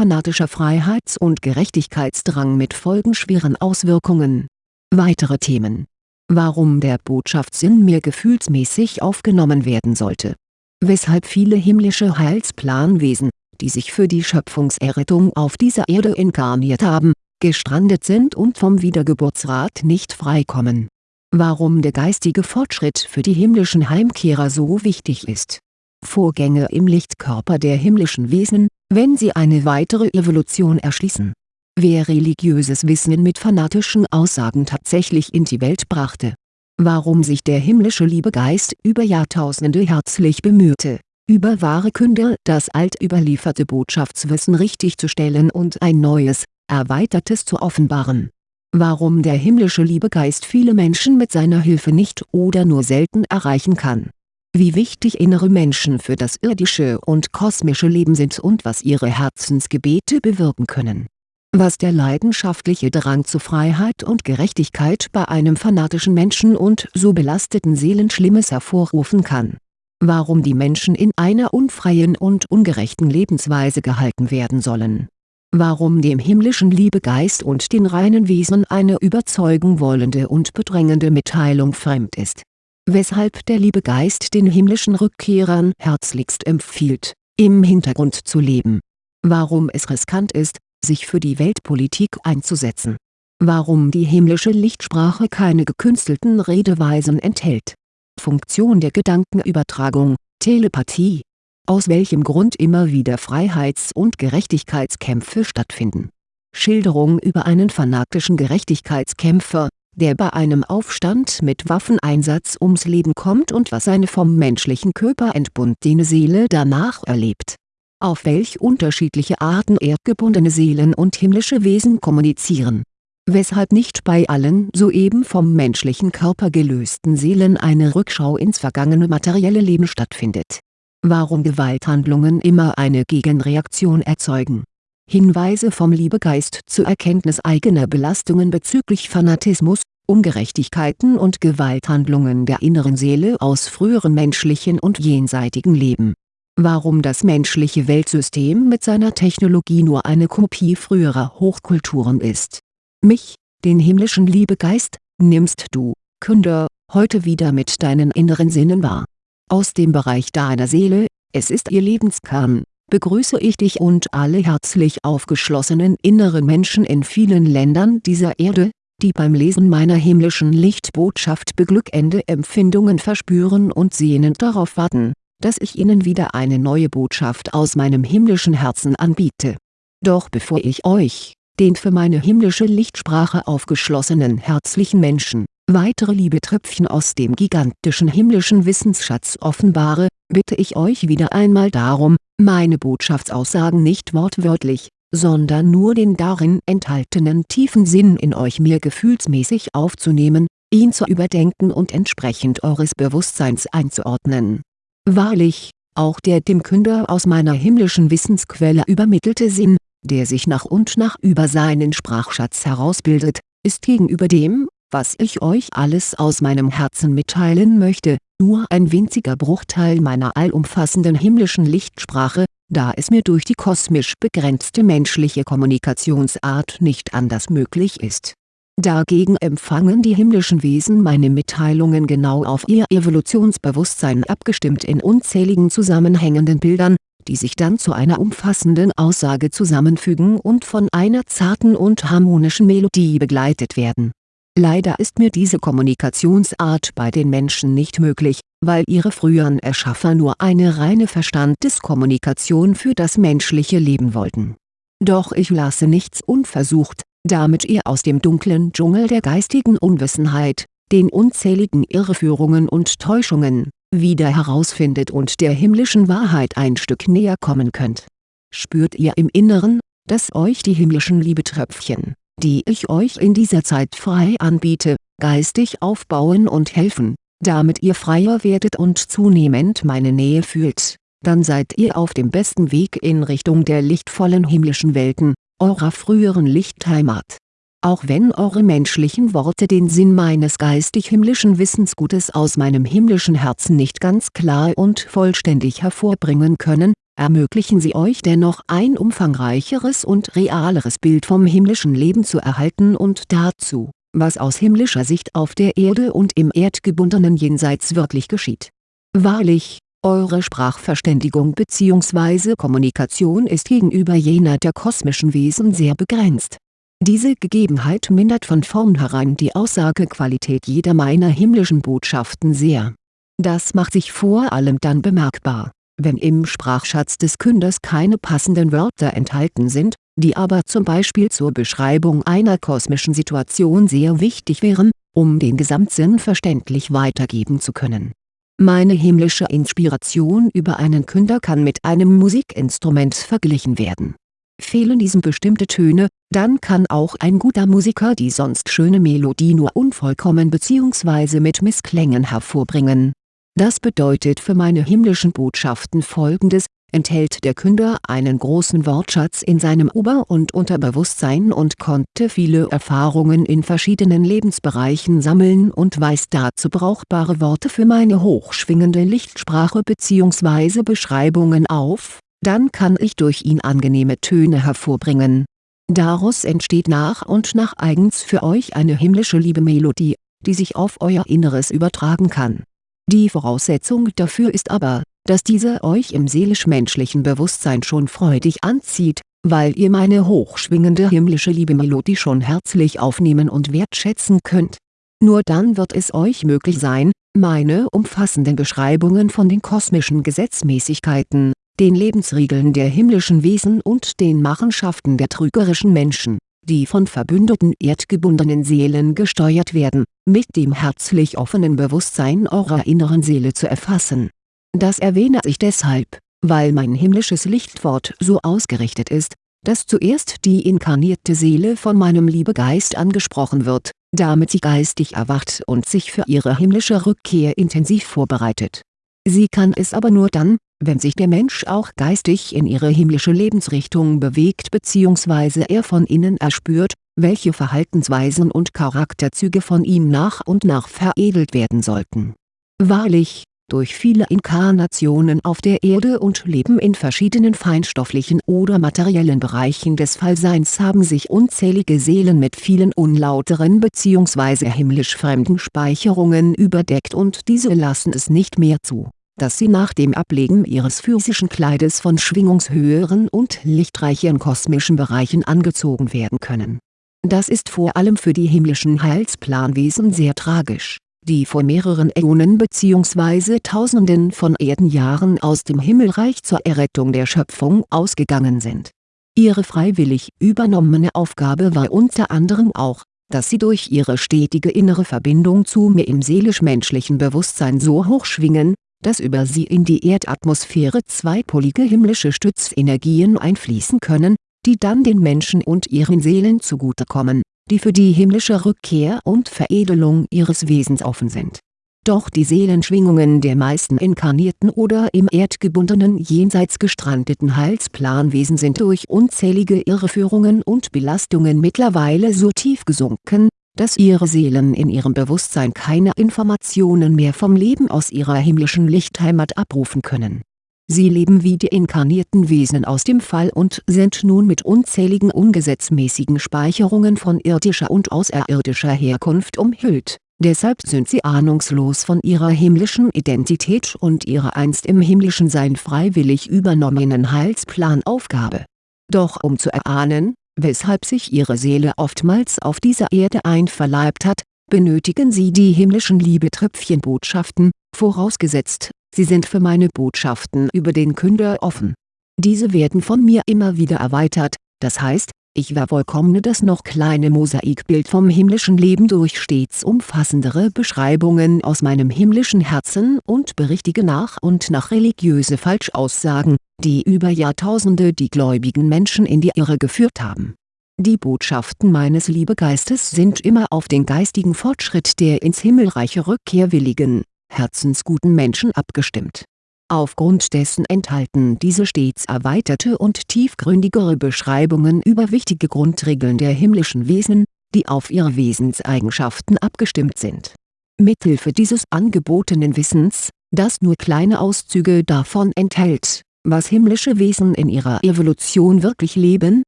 fanatischer Freiheits- und Gerechtigkeitsdrang mit folgenschweren Auswirkungen. Weitere Themen Warum der Botschaftssinn mehr gefühlsmäßig aufgenommen werden sollte. Weshalb viele himmlische Heilsplanwesen, die sich für die Schöpfungserrettung auf dieser Erde inkarniert haben, gestrandet sind und vom Wiedergeburtsrat nicht freikommen. Warum der geistige Fortschritt für die himmlischen Heimkehrer so wichtig ist. Vorgänge im Lichtkörper der himmlischen Wesen, wenn sie eine weitere Evolution erschließen. Wer religiöses Wissen mit fanatischen Aussagen tatsächlich in die Welt brachte. Warum sich der himmlische Liebegeist über Jahrtausende herzlich bemühte, über wahre Künder das altüberlieferte Botschaftswissen richtigzustellen und ein neues, erweitertes zu offenbaren. Warum der himmlische Liebegeist viele Menschen mit seiner Hilfe nicht oder nur selten erreichen kann. Wie wichtig innere Menschen für das irdische und kosmische Leben sind und was ihre Herzensgebete bewirken können. Was der leidenschaftliche Drang zu Freiheit und Gerechtigkeit bei einem fanatischen Menschen und so belasteten Seelen Schlimmes hervorrufen kann. Warum die Menschen in einer unfreien und ungerechten Lebensweise gehalten werden sollen warum dem himmlischen Liebegeist und den reinen Wesen eine überzeugen wollende und bedrängende Mitteilung fremd ist. Weshalb der Liebegeist den himmlischen Rückkehrern herzlichst empfiehlt, im Hintergrund zu leben. Warum es riskant ist, sich für die Weltpolitik einzusetzen. Warum die himmlische Lichtsprache keine gekünstelten Redeweisen enthält. Funktion der Gedankenübertragung, Telepathie aus welchem Grund immer wieder Freiheits- und Gerechtigkeitskämpfe stattfinden. Schilderung über einen fanatischen Gerechtigkeitskämpfer, der bei einem Aufstand mit Waffeneinsatz ums Leben kommt und was seine vom menschlichen Körper entbundene Seele danach erlebt. Auf welch unterschiedliche Arten erdgebundene Seelen und himmlische Wesen kommunizieren. Weshalb nicht bei allen soeben vom menschlichen Körper gelösten Seelen eine Rückschau ins vergangene materielle Leben stattfindet warum Gewalthandlungen immer eine Gegenreaktion erzeugen. Hinweise vom Liebegeist zur Erkenntnis eigener Belastungen bezüglich Fanatismus, Ungerechtigkeiten und Gewalthandlungen der inneren Seele aus früheren menschlichen und jenseitigen Leben. Warum das menschliche Weltsystem mit seiner Technologie nur eine Kopie früherer Hochkulturen ist. Mich, den himmlischen Liebegeist, nimmst du, Künder, heute wieder mit deinen inneren Sinnen wahr aus dem Bereich deiner Seele, es ist ihr Lebenskern, begrüße ich dich und alle herzlich aufgeschlossenen inneren Menschen in vielen Ländern dieser Erde, die beim Lesen meiner himmlischen Lichtbotschaft beglückende Empfindungen verspüren und sehnend darauf warten, dass ich ihnen wieder eine neue Botschaft aus meinem himmlischen Herzen anbiete. Doch bevor ich euch, den für meine himmlische Lichtsprache aufgeschlossenen herzlichen Menschen, weitere Liebetröpfchen aus dem gigantischen himmlischen Wissensschatz offenbare, bitte ich euch wieder einmal darum, meine Botschaftsaussagen nicht wortwörtlich, sondern nur den darin enthaltenen tiefen Sinn in euch mehr gefühlsmäßig aufzunehmen, ihn zu überdenken und entsprechend eures Bewusstseins einzuordnen. Wahrlich, auch der dem Künder aus meiner himmlischen Wissensquelle übermittelte Sinn, der sich nach und nach über seinen Sprachschatz herausbildet, ist gegenüber dem, was ich euch alles aus meinem Herzen mitteilen möchte, nur ein winziger Bruchteil meiner allumfassenden himmlischen Lichtsprache, da es mir durch die kosmisch begrenzte menschliche Kommunikationsart nicht anders möglich ist. Dagegen empfangen die himmlischen Wesen meine Mitteilungen genau auf ihr Evolutionsbewusstsein abgestimmt in unzähligen zusammenhängenden Bildern, die sich dann zu einer umfassenden Aussage zusammenfügen und von einer zarten und harmonischen Melodie begleitet werden Leider ist mir diese Kommunikationsart bei den Menschen nicht möglich, weil ihre früheren Erschaffer nur eine reine Verstandeskommunikation für das menschliche Leben wollten. Doch ich lasse nichts unversucht, damit ihr aus dem dunklen Dschungel der geistigen Unwissenheit, den unzähligen Irreführungen und Täuschungen, wieder herausfindet und der himmlischen Wahrheit ein Stück näher kommen könnt. Spürt ihr im Inneren, dass euch die himmlischen Liebetröpfchen die ich euch in dieser Zeit frei anbiete, geistig aufbauen und helfen, damit ihr freier werdet und zunehmend meine Nähe fühlt, dann seid ihr auf dem besten Weg in Richtung der lichtvollen himmlischen Welten, eurer früheren Lichtheimat. Auch wenn eure menschlichen Worte den Sinn meines geistig-himmlischen Wissensgutes aus meinem himmlischen Herzen nicht ganz klar und vollständig hervorbringen können, ermöglichen sie euch dennoch ein umfangreicheres und realeres Bild vom himmlischen Leben zu erhalten und dazu, was aus himmlischer Sicht auf der Erde und im erdgebundenen Jenseits wirklich geschieht. Wahrlich, eure Sprachverständigung bzw. Kommunikation ist gegenüber jener der kosmischen Wesen sehr begrenzt diese Gegebenheit mindert von vornherein die Aussagequalität jeder meiner himmlischen Botschaften sehr. Das macht sich vor allem dann bemerkbar, wenn im Sprachschatz des Künders keine passenden Wörter enthalten sind, die aber zum Beispiel zur Beschreibung einer kosmischen Situation sehr wichtig wären, um den Gesamtsinn verständlich weitergeben zu können. Meine himmlische Inspiration über einen Künder kann mit einem Musikinstrument verglichen werden Fehlen diesem bestimmte Töne, dann kann auch ein guter Musiker die sonst schöne Melodie nur unvollkommen bzw. mit Missklängen hervorbringen. Das bedeutet für meine himmlischen Botschaften folgendes, enthält der Künder einen großen Wortschatz in seinem Ober- und Unterbewusstsein und konnte viele Erfahrungen in verschiedenen Lebensbereichen sammeln und weiß dazu brauchbare Worte für meine hochschwingende Lichtsprache bzw. Beschreibungen auf dann kann ich durch ihn angenehme Töne hervorbringen. Daraus entsteht nach und nach eigens für euch eine himmlische Liebemelodie, die sich auf euer Inneres übertragen kann. Die Voraussetzung dafür ist aber, dass diese euch im seelisch-menschlichen Bewusstsein schon freudig anzieht, weil ihr meine hochschwingende himmlische Liebemelodie schon herzlich aufnehmen und wertschätzen könnt. Nur dann wird es euch möglich sein, meine umfassenden Beschreibungen von den kosmischen Gesetzmäßigkeiten, den Lebensregeln der himmlischen Wesen und den Machenschaften der trügerischen Menschen, die von verbündeten erdgebundenen Seelen gesteuert werden, mit dem herzlich offenen Bewusstsein eurer inneren Seele zu erfassen. Das erwähne ich deshalb, weil mein himmlisches Lichtwort so ausgerichtet ist, dass zuerst die inkarnierte Seele von meinem Liebegeist angesprochen wird, damit sie geistig erwacht und sich für ihre himmlische Rückkehr intensiv vorbereitet. Sie kann es aber nur dann, wenn sich der Mensch auch geistig in ihre himmlische Lebensrichtung bewegt bzw. er von innen erspürt, welche Verhaltensweisen und Charakterzüge von ihm nach und nach veredelt werden sollten. Wahrlich, durch viele Inkarnationen auf der Erde und Leben in verschiedenen feinstofflichen oder materiellen Bereichen des Fallseins haben sich unzählige Seelen mit vielen unlauteren bzw. himmlisch fremden Speicherungen überdeckt und diese lassen es nicht mehr zu dass sie nach dem Ablegen ihres physischen Kleides von schwingungshöheren und lichtreichen kosmischen Bereichen angezogen werden können. Das ist vor allem für die himmlischen Heilsplanwesen sehr tragisch, die vor mehreren Äonen bzw. Tausenden von Erdenjahren aus dem Himmelreich zur Errettung der Schöpfung ausgegangen sind. Ihre freiwillig übernommene Aufgabe war unter anderem auch, dass sie durch ihre stetige innere Verbindung zu mir im seelisch-menschlichen Bewusstsein so hoch schwingen, dass über sie in die Erdatmosphäre zweipolige himmlische Stützenergien einfließen können, die dann den Menschen und ihren Seelen zugutekommen, die für die himmlische Rückkehr und Veredelung ihres Wesens offen sind. Doch die Seelenschwingungen der meisten inkarnierten oder im erdgebundenen jenseits gestrandeten Heilsplanwesen sind durch unzählige Irreführungen und Belastungen mittlerweile so tief gesunken, dass ihre Seelen in ihrem Bewusstsein keine Informationen mehr vom Leben aus ihrer himmlischen Lichtheimat abrufen können. Sie leben wie die inkarnierten Wesen aus dem Fall und sind nun mit unzähligen ungesetzmäßigen Speicherungen von irdischer und außerirdischer Herkunft umhüllt, deshalb sind sie ahnungslos von ihrer himmlischen Identität und ihrer einst im himmlischen Sein freiwillig übernommenen Heilsplanaufgabe. Doch um zu erahnen, weshalb sich ihre Seele oftmals auf dieser Erde einverleibt hat, benötigen sie die himmlischen Liebetröpfchenbotschaften, vorausgesetzt, sie sind für meine Botschaften über den Künder offen. Diese werden von mir immer wieder erweitert, das heißt, ich vervollkommne das noch kleine Mosaikbild vom himmlischen Leben durch stets umfassendere Beschreibungen aus meinem himmlischen Herzen und berichtige nach und nach religiöse Falschaussagen, die über Jahrtausende die gläubigen Menschen in die Irre geführt haben. Die Botschaften meines Liebegeistes sind immer auf den geistigen Fortschritt der ins himmelreiche Rückkehr willigen, herzensguten Menschen abgestimmt. Aufgrund dessen enthalten diese stets erweiterte und tiefgründigere Beschreibungen über wichtige Grundregeln der himmlischen Wesen, die auf ihre Wesenseigenschaften abgestimmt sind. Mithilfe dieses angebotenen Wissens, das nur kleine Auszüge davon enthält, was himmlische Wesen in ihrer Evolution wirklich leben,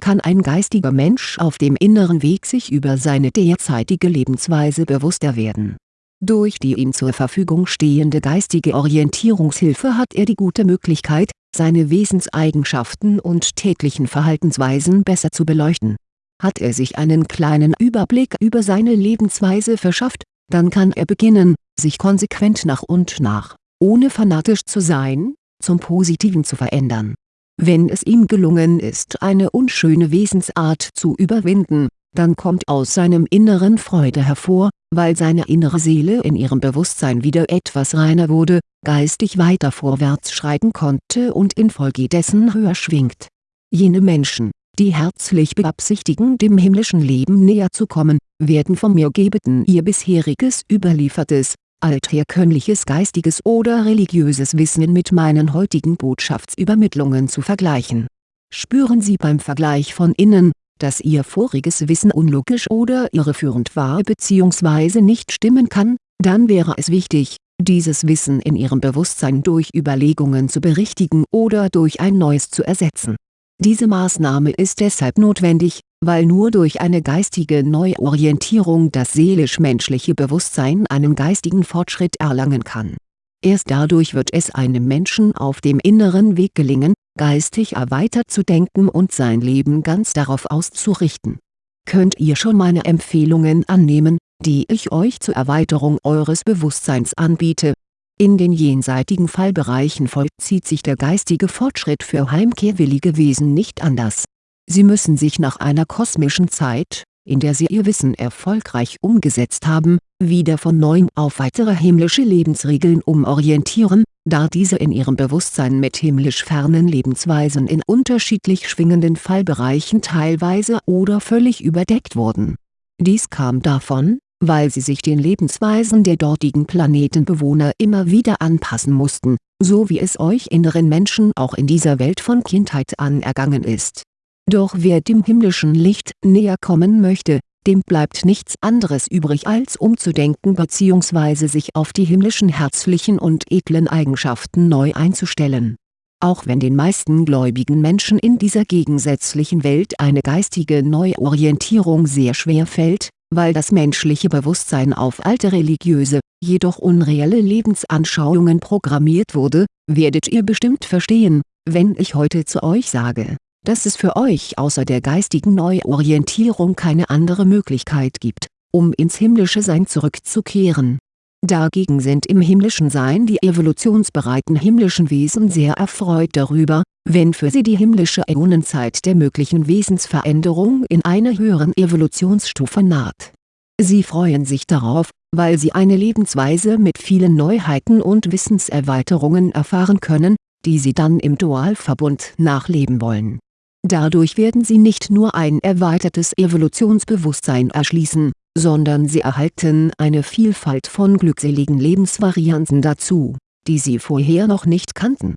kann ein geistiger Mensch auf dem inneren Weg sich über seine derzeitige Lebensweise bewusster werden. Durch die ihm zur Verfügung stehende geistige Orientierungshilfe hat er die gute Möglichkeit, seine Wesenseigenschaften und täglichen Verhaltensweisen besser zu beleuchten. Hat er sich einen kleinen Überblick über seine Lebensweise verschafft, dann kann er beginnen, sich konsequent nach und nach, ohne fanatisch zu sein, zum Positiven zu verändern. Wenn es ihm gelungen ist eine unschöne Wesensart zu überwinden, dann kommt aus seinem Inneren Freude hervor, weil seine innere Seele in ihrem Bewusstsein wieder etwas reiner wurde, geistig weiter vorwärts schreiten konnte und infolgedessen höher schwingt. Jene Menschen, die herzlich beabsichtigen dem himmlischen Leben näher zu kommen, werden vom mir gebeten ihr bisheriges überliefertes, altherkömmliches geistiges oder religiöses Wissen mit meinen heutigen Botschaftsübermittlungen zu vergleichen. Spüren Sie beim Vergleich von innen, dass Ihr voriges Wissen unlogisch oder irreführend war bzw. nicht stimmen kann, dann wäre es wichtig, dieses Wissen in Ihrem Bewusstsein durch Überlegungen zu berichtigen oder durch ein neues zu ersetzen. Diese Maßnahme ist deshalb notwendig, weil nur durch eine geistige Neuorientierung das seelisch-menschliche Bewusstsein einen geistigen Fortschritt erlangen kann. Erst dadurch wird es einem Menschen auf dem inneren Weg gelingen, geistig erweitert zu denken und sein Leben ganz darauf auszurichten. Könnt ihr schon meine Empfehlungen annehmen, die ich euch zur Erweiterung eures Bewusstseins anbiete? In den jenseitigen Fallbereichen vollzieht sich der geistige Fortschritt für heimkehrwillige Wesen nicht anders. Sie müssen sich nach einer kosmischen Zeit, in der sie ihr Wissen erfolgreich umgesetzt haben, wieder von neuem auf weitere himmlische Lebensregeln umorientieren, da diese in ihrem Bewusstsein mit himmlisch fernen Lebensweisen in unterschiedlich schwingenden Fallbereichen teilweise oder völlig überdeckt wurden. Dies kam davon, weil sie sich den Lebensweisen der dortigen Planetenbewohner immer wieder anpassen mussten, so wie es euch inneren Menschen auch in dieser Welt von Kindheit an ergangen ist. Doch wer dem himmlischen Licht näher kommen möchte, dem bleibt nichts anderes übrig als umzudenken bzw. sich auf die himmlischen herzlichen und edlen Eigenschaften neu einzustellen. Auch wenn den meisten gläubigen Menschen in dieser gegensätzlichen Welt eine geistige Neuorientierung sehr schwer fällt, weil das menschliche Bewusstsein auf alte religiöse, jedoch unreelle Lebensanschauungen programmiert wurde, werdet ihr bestimmt verstehen, wenn ich heute zu euch sage dass es für euch außer der geistigen Neuorientierung keine andere Möglichkeit gibt, um ins himmlische Sein zurückzukehren. Dagegen sind im himmlischen Sein die evolutionsbereiten himmlischen Wesen sehr erfreut darüber, wenn für sie die himmlische Äonenzeit der möglichen Wesensveränderung in einer höheren Evolutionsstufe naht. Sie freuen sich darauf, weil sie eine Lebensweise mit vielen Neuheiten und Wissenserweiterungen erfahren können, die sie dann im Dualverbund nachleben wollen Dadurch werden sie nicht nur ein erweitertes Evolutionsbewusstsein erschließen, sondern sie erhalten eine Vielfalt von glückseligen Lebensvarianten dazu, die sie vorher noch nicht kannten.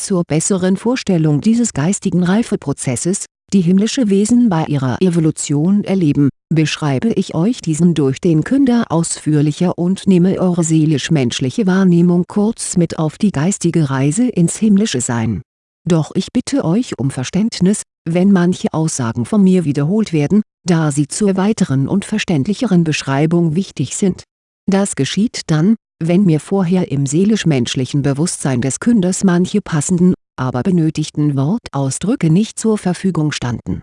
Zur besseren Vorstellung dieses geistigen Reifeprozesses, die himmlische Wesen bei ihrer Evolution erleben, beschreibe ich euch diesen durch den Künder ausführlicher und nehme eure seelisch-menschliche Wahrnehmung kurz mit auf die geistige Reise ins himmlische Sein doch ich bitte euch um Verständnis, wenn manche Aussagen von mir wiederholt werden, da sie zur weiteren und verständlicheren Beschreibung wichtig sind. Das geschieht dann, wenn mir vorher im seelisch-menschlichen Bewusstsein des Künders manche passenden, aber benötigten Wortausdrücke nicht zur Verfügung standen.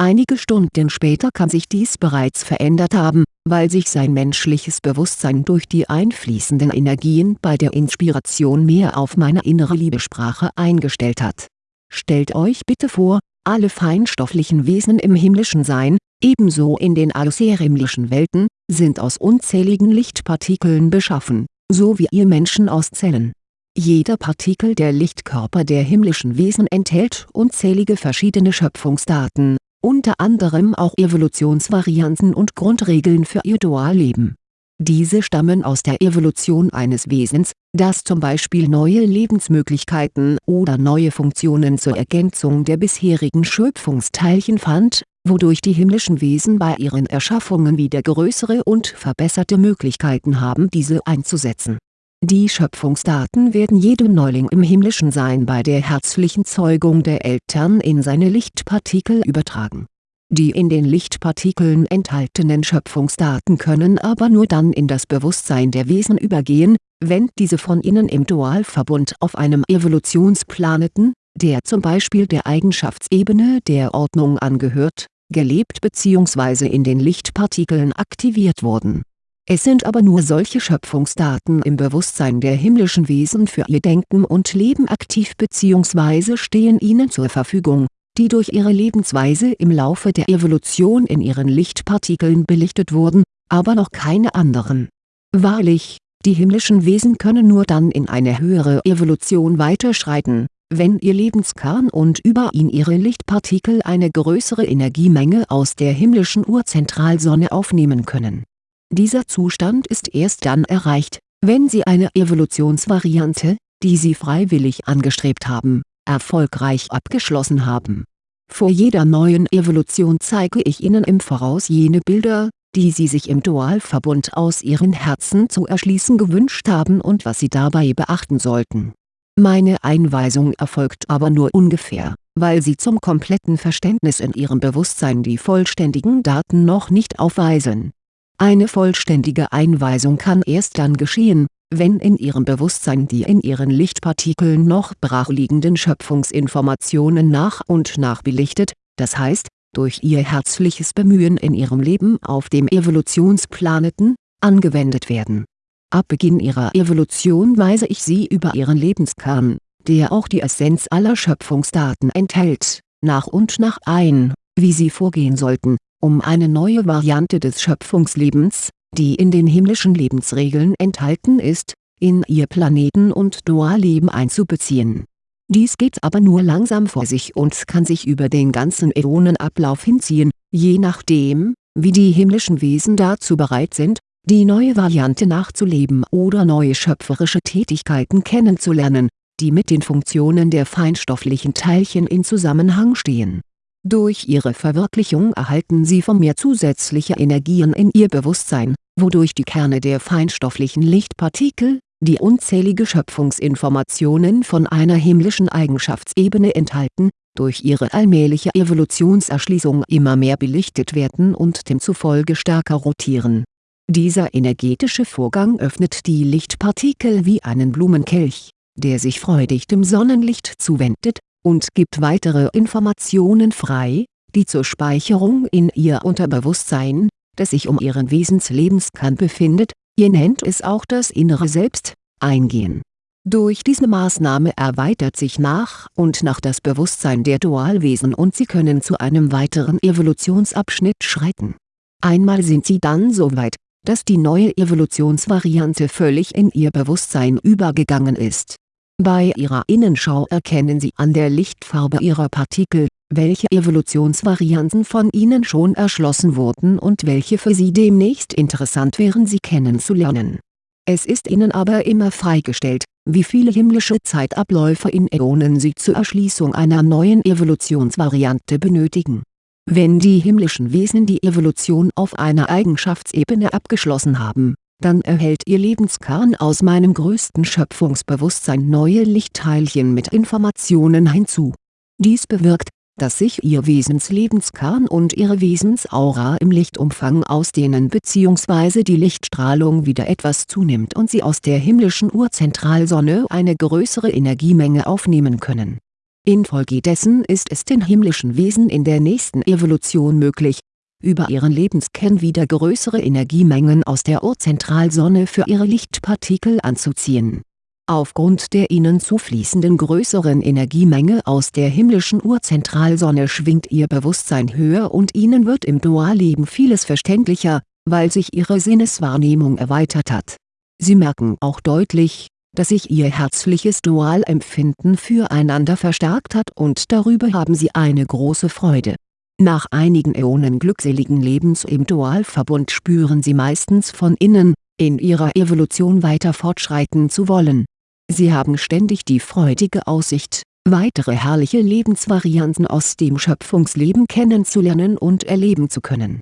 Einige Stunden später kann sich dies bereits verändert haben, weil sich sein menschliches Bewusstsein durch die einfließenden Energien bei der Inspiration mehr auf meine innere Liebesprache eingestellt hat. Stellt euch bitte vor, alle feinstofflichen Wesen im himmlischen Sein, ebenso in den außerhimmlischen Welten, sind aus unzähligen Lichtpartikeln beschaffen, so wie ihr Menschen aus Zellen. Jeder Partikel der Lichtkörper der himmlischen Wesen enthält unzählige verschiedene Schöpfungsdaten, unter anderem auch Evolutionsvarianten und Grundregeln für ihr Dualleben Diese stammen aus der Evolution eines Wesens, das zum Beispiel neue Lebensmöglichkeiten oder neue Funktionen zur Ergänzung der bisherigen Schöpfungsteilchen fand, wodurch die himmlischen Wesen bei ihren Erschaffungen wieder größere und verbesserte Möglichkeiten haben diese einzusetzen. Die Schöpfungsdaten werden jedem Neuling im himmlischen Sein bei der herzlichen Zeugung der Eltern in seine Lichtpartikel übertragen die in den Lichtpartikeln enthaltenen Schöpfungsdaten können aber nur dann in das Bewusstsein der Wesen übergehen, wenn diese von ihnen im Dualverbund auf einem Evolutionsplaneten, der zum Beispiel der Eigenschaftsebene der Ordnung angehört, gelebt bzw. in den Lichtpartikeln aktiviert wurden. Es sind aber nur solche Schöpfungsdaten im Bewusstsein der himmlischen Wesen für ihr Denken und Leben aktiv bzw. stehen ihnen zur Verfügung die durch ihre Lebensweise im Laufe der Evolution in ihren Lichtpartikeln belichtet wurden, aber noch keine anderen. Wahrlich, die himmlischen Wesen können nur dann in eine höhere Evolution weiterschreiten, wenn ihr Lebenskern und über ihn ihre Lichtpartikel eine größere Energiemenge aus der himmlischen Urzentralsonne aufnehmen können. Dieser Zustand ist erst dann erreicht, wenn sie eine Evolutionsvariante, die sie freiwillig angestrebt haben, erfolgreich abgeschlossen haben. Vor jeder neuen Evolution zeige ich Ihnen im Voraus jene Bilder, die Sie sich im Dualverbund aus Ihren Herzen zu erschließen gewünscht haben und was Sie dabei beachten sollten. Meine Einweisung erfolgt aber nur ungefähr, weil Sie zum kompletten Verständnis in Ihrem Bewusstsein die vollständigen Daten noch nicht aufweisen. Eine vollständige Einweisung kann erst dann geschehen, wenn in ihrem Bewusstsein die in ihren Lichtpartikeln noch brachliegenden Schöpfungsinformationen nach und nach belichtet, das heißt, durch ihr herzliches Bemühen in ihrem Leben auf dem Evolutionsplaneten, angewendet werden. Ab Beginn ihrer Evolution weise ich sie über ihren Lebenskern, der auch die Essenz aller Schöpfungsdaten enthält, nach und nach ein, wie sie vorgehen sollten, um eine neue Variante des Schöpfungslebens, die in den himmlischen Lebensregeln enthalten ist, in ihr Planeten- und Dualleben einzubeziehen. Dies geht aber nur langsam vor sich und kann sich über den ganzen Äonenablauf hinziehen, je nachdem, wie die himmlischen Wesen dazu bereit sind, die neue Variante nachzuleben oder neue schöpferische Tätigkeiten kennenzulernen, die mit den Funktionen der feinstofflichen Teilchen in Zusammenhang stehen durch ihre Verwirklichung erhalten sie von mir zusätzliche Energien in ihr Bewusstsein, wodurch die Kerne der feinstofflichen Lichtpartikel, die unzählige Schöpfungsinformationen von einer himmlischen Eigenschaftsebene enthalten, durch ihre allmähliche Evolutionserschließung immer mehr belichtet werden und demzufolge stärker rotieren. Dieser energetische Vorgang öffnet die Lichtpartikel wie einen Blumenkelch, der sich freudig dem Sonnenlicht zuwendet und gibt weitere Informationen frei, die zur Speicherung in ihr Unterbewusstsein, das sich um ihren Wesenslebskern befindet, ihr nennt es auch das innere Selbst, eingehen. Durch diese Maßnahme erweitert sich nach und nach das Bewusstsein der Dualwesen und sie können zu einem weiteren Evolutionsabschnitt schreiten. Einmal sind sie dann so weit, dass die neue Evolutionsvariante völlig in ihr Bewusstsein übergegangen ist bei ihrer Innenschau erkennen Sie an der Lichtfarbe ihrer Partikel, welche Evolutionsvarianten von ihnen schon erschlossen wurden und welche für Sie demnächst interessant wären Sie kennenzulernen. Es ist Ihnen aber immer freigestellt, wie viele himmlische Zeitabläufe in Äonen Sie zur Erschließung einer neuen Evolutionsvariante benötigen. Wenn die himmlischen Wesen die Evolution auf einer Eigenschaftsebene abgeschlossen haben dann erhält Ihr Lebenskern aus meinem größten Schöpfungsbewusstsein neue Lichtteilchen mit Informationen hinzu. Dies bewirkt, dass sich Ihr Wesenslebenskern und Ihre Wesensaura im Lichtumfang ausdehnen bzw. die Lichtstrahlung wieder etwas zunimmt und Sie aus der himmlischen Urzentralsonne eine größere Energiemenge aufnehmen können. Infolgedessen ist es den himmlischen Wesen in der nächsten Evolution möglich, über ihren Lebenskern wieder größere Energiemengen aus der Urzentralsonne für ihre Lichtpartikel anzuziehen. Aufgrund der ihnen zufließenden größeren Energiemenge aus der himmlischen Urzentralsonne schwingt ihr Bewusstsein höher und ihnen wird im Dualleben vieles verständlicher, weil sich ihre Sinneswahrnehmung erweitert hat. Sie merken auch deutlich, dass sich ihr herzliches Dualempfinden füreinander verstärkt hat und darüber haben sie eine große Freude Nach einigen Äonen glückseligen Lebens im Dualverbund spüren sie meistens von innen, in ihrer Evolution weiter fortschreiten zu wollen. Sie haben ständig die freudige Aussicht, weitere herrliche Lebensvarianten aus dem Schöpfungsleben kennenzulernen und erleben zu können.